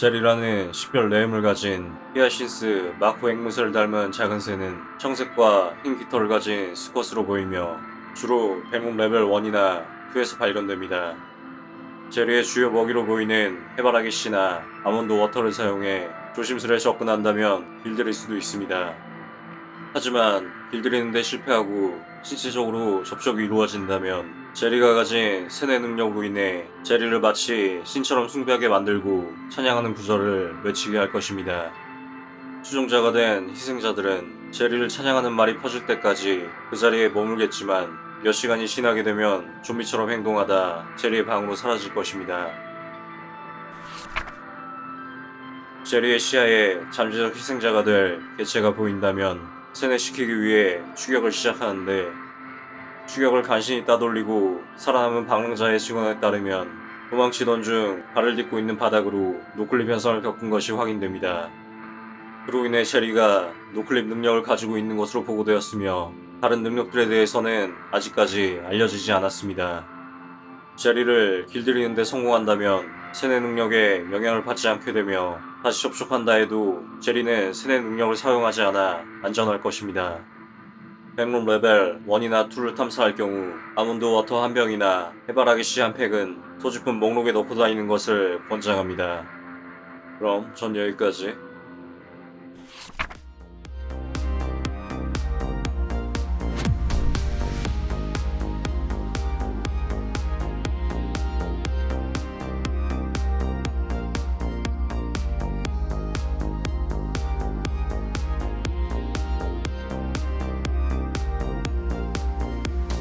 제리라는 식별 name을 가진 히아신스 마코 앵무새를 닮은 작은 새는 청색과 흰 깃털을 가진 수컷으로 보이며 주로 백룸 레벨 1이나 2에서 발견됩니다. 제리의 주요 먹이로 보이는 해바라기 씨나 almond water를 사용해 조심스레 접근한다면 길들일 수도 있습니다. 하지만 길들이는데 실패하고 신체적으로 접촉이 이루어진다면 제리가 가진 세뇌 능력으로 인해 제리를 마치 신처럼 숭배하게 만들고 찬양하는 구절을 외치게 할 것입니다. 추종자가 된 희생자들은 제리를 찬양하는 말이 퍼질 때까지 그 자리에 머물겠지만 몇 시간이 지나게 되면 좀비처럼 행동하다 제리의 방으로 사라질 것입니다. 제리의 시야에 잠재적 희생자가 될 개체가 보인다면 세뇌시키기 위해 추격을 시작하는데 추격을 간신히 따돌리고 살아남은 방랑자의 증언에 따르면 도망치던 중 발을 딛고 있는 바닥으로 노클립 현상을 겪은 것이 확인됩니다. 그로 인해 제리가 noclip 능력을 가지고 있는 것으로 보고되었으며 다른 능력들에 대해서는 아직까지 알려지지 않았습니다. 제리를 길들이는 데 성공한다면 세뇌 능력에 영향을 받지 않게 되며 다시 접촉한다 해도 제리는 세뇌 능력을 사용하지 않아 안전할 것입니다. 백룸 레벨 1이나 2를 탐사할 경우 almond water 한 병이나 해바라기 씨 한 팩은 소지품 목록에 넣고 다니는 것을 권장합니다. 그럼 전 여기까지.